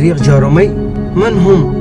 فريق جارمي من هم؟